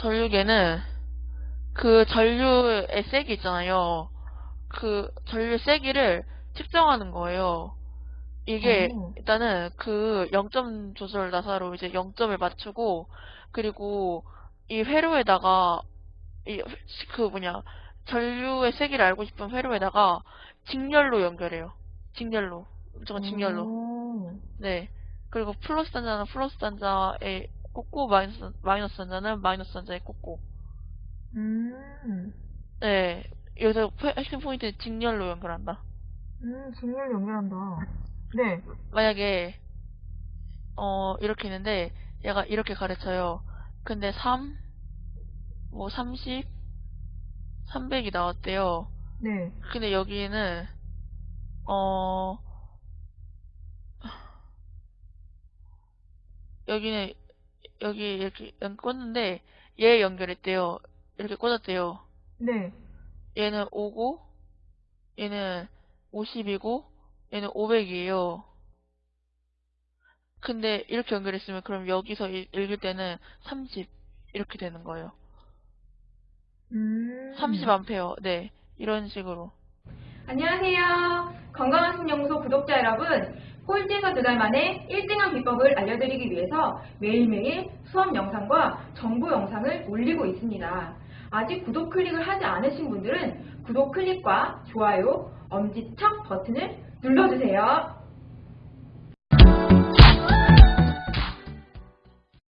전류계는 그 전류의 세기 있잖아요. 그 전류의 세기를 측정하는 거예요. 이게 오. 일단은 그 0점 조절 나사로 이제 0점을 맞추고 그리고 이 회로에다가 이 그 뭐냐 전류의 세기를 알고 싶은 회로에다가 직렬로 연결해요. 직렬로. 무조건 직렬로. 오. 네. 그리고 플러스 단자는 플러스 단자에 꽂고 마이너스, 마이너스 단자는 마이너스 단자에 꽂고. 음. 네. 여기서 포- 핵심 포인트 직렬로 연결한다. 음, 직렬 연결한다. 네. 만약에 어 이렇게 있는데 얘가 이렇게 가르쳐요. 근데 3, 뭐 30, 300이 나왔대요. 네. 근데 여기는 어 여기는 여기 이렇게 연 꽂는데 얘 연결했대요. 이렇게 꽂았대요. 네. 얘는 5고 얘는 50이고 얘는 500이에요. 근데 이렇게 연결했으면 그럼 여기서 이- 읽을 때는 30 이렇게 되는 거예요. 음. 30A. 네. 이런 식으로. 안녕하세요. 건강한 신연구소 구독자 여러분. 꼴찌에서 두 달 만에 1등한 비법을 알려드리기 위해서 매일매일 수업 영상과 정보 영상을 올리고 있습니다. 아직 구독 클릭을 하지 않으신 분들은 구독 클릭과 좋아요, 엄지척 버튼을 눌러주세요.